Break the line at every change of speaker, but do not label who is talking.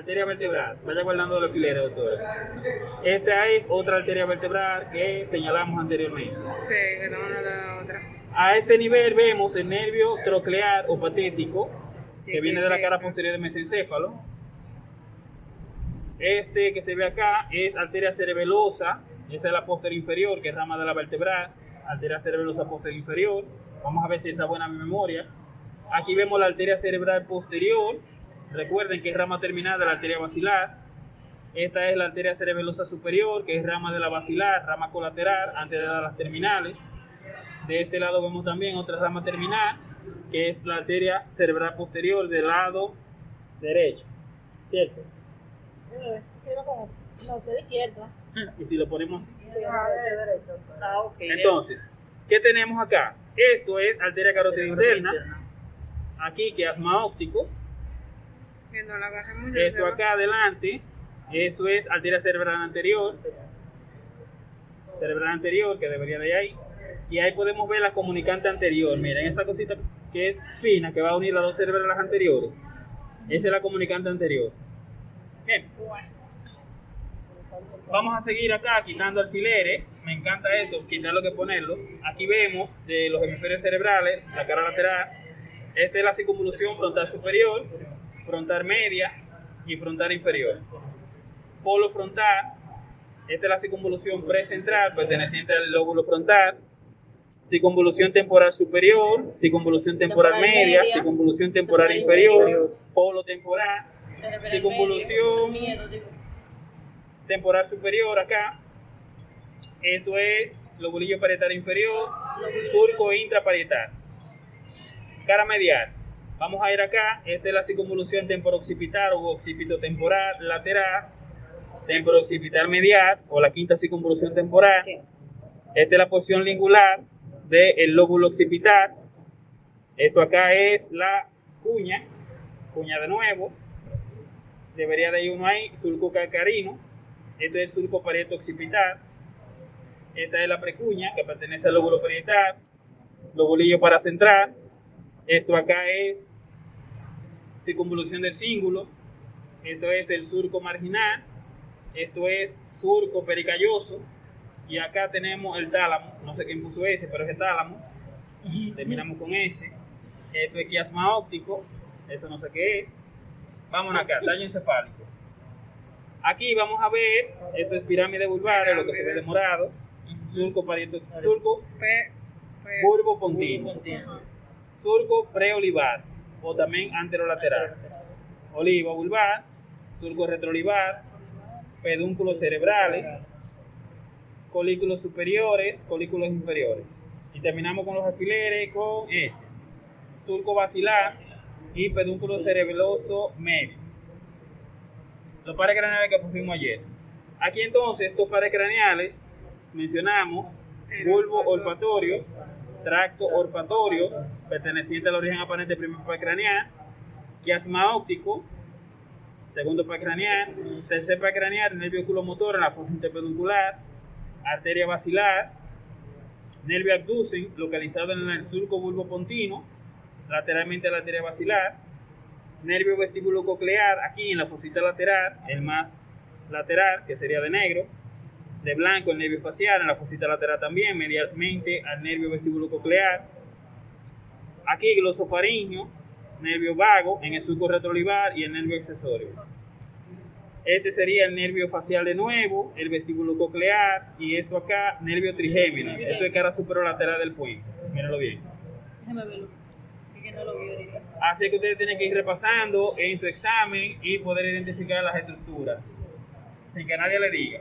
Arteria vertebral, vaya guardando los alfileres, doctor. Esta es otra arteria vertebral que señalamos anteriormente.
Sí, que la otra.
A este nivel vemos el nervio troclear o patético,
Sí,
que viene de la cara posterior del mesencéfalo. Este que se ve acá es arteria cerebelosa, esa es la posterior inferior, que es rama de la vertebral, arteria cerebelosa posterior inferior. Vamos a ver si está buena mi memoria. Aquí vemos la arteria cerebral posterior, recuerden que es rama terminal de la arteria basilar. Esta es la arteria cerebelosa superior, que es rama de la basilar, rama colateral, antes de dar las terminales. De este lado vemos también otra rama terminal, que es la arteria cerebral posterior del lado derecho. ¿Cierto?
No, soy izquierda.
Y si lo ponemos así.
Ah, ok.
Entonces, ¿qué tenemos acá? Esto es arteria carótida interna. Aquí que asma óptico.
Que no la agarremos
Esto acá adelante, eso es arteria cerebral anterior. Cerebral anterior, que debería de ir ahí. Y ahí podemos ver la comunicante anterior. Miren, esa cosita que es fina, que va a unir las dos cerebrales anteriores. Esa es la comunicante anterior. Bien. Vamos a seguir acá quitando alfileres. Me encanta esto, quitarlo que ponerlo. Aquí vemos de los hemisferios cerebrales, la cara lateral. Esta es la circunvolución frontal superior, frontal media y frontal inferior. Polo frontal, esta es la circunvolución precentral perteneciente al lóbulo frontal. Circunvolución temporal superior, circunvolución temporal,
Temporal
media,
media,
circunvolución temporal
temporal
inferior,
inferior.
polo temporal,
Cerebral
Circunvolución.
medio, miedo, digo.
temporal superior acá. Esto es lobulillo parietal inferior, surco intraparietal. Cara medial. Vamos a ir acá. Esta es la circunvolución temporoccipital o occipitotemporal lateral, temporoccipital medial o la quinta circunvolución temporal. Esta es la posición lingular del lóbulo occipital. Esto acá es la cuña, cuña de nuevo. Debería de ir uno ahí, surco calcarino. Esto es el surco parieto occipital. Esta es la precuña que pertenece al lóbulo parietal, lobulillo paracentral. Esto acá es circunvolución del cíngulo. Esto es el surco marginal. Esto es surco pericalloso. Y acá tenemos el tálamo. No sé quién puso ese, pero es el tálamo. Terminamos con ese. Esto es quiasma óptico. Eso no sé qué es. Vámonos acá, tallo encefálico. Aquí vamos a ver, esto es pirámide vulvar, es lo que se ve de morado. Surco parieto, surco
Pe- pe-
bulbo pontino. Surco preolivar o también anterolateral. Oliva vulvar, surco retroolivar, pedúnculos cerebrales, colículos superiores, colículos inferiores. Y terminamos con los alfileres con este. Surco basilar y pedúnculo cerebeloso medio. Los pares craneales que pusimos ayer. Aquí entonces, estos pares craneales, mencionamos bulbo olfatorio, tracto olfatorio, perteneciente al origen aparente del primer par craneal, quiasma óptico, segundo par craneal, tercer par craneal, nervio oculomotor en la fosa interpeduncular, arteria basilar, nervio abducen, localizado en el surco bulbo pontino, lateralmente a la arteria basilar, nervio vestíbulo coclear, aquí en la fosita lateral, el más lateral, que sería de negro, de blanco el nervio facial, en la fosita lateral también, medialmente al nervio vestíbulo coclear, aquí glosofaringio, nervio vago, en el surco retroolivar y el nervio accesorio. Este sería el nervio facial de nuevo, el vestíbulo coclear y esto acá, nervio trigémino. Esto es cara superolateral del puente. Mírenlo bien.
Déjame verlo. Es que no lo vi ahorita.
Así que ustedes tienen que ir repasando en su examen y poder identificar las estructuras. Sin que nadie le diga.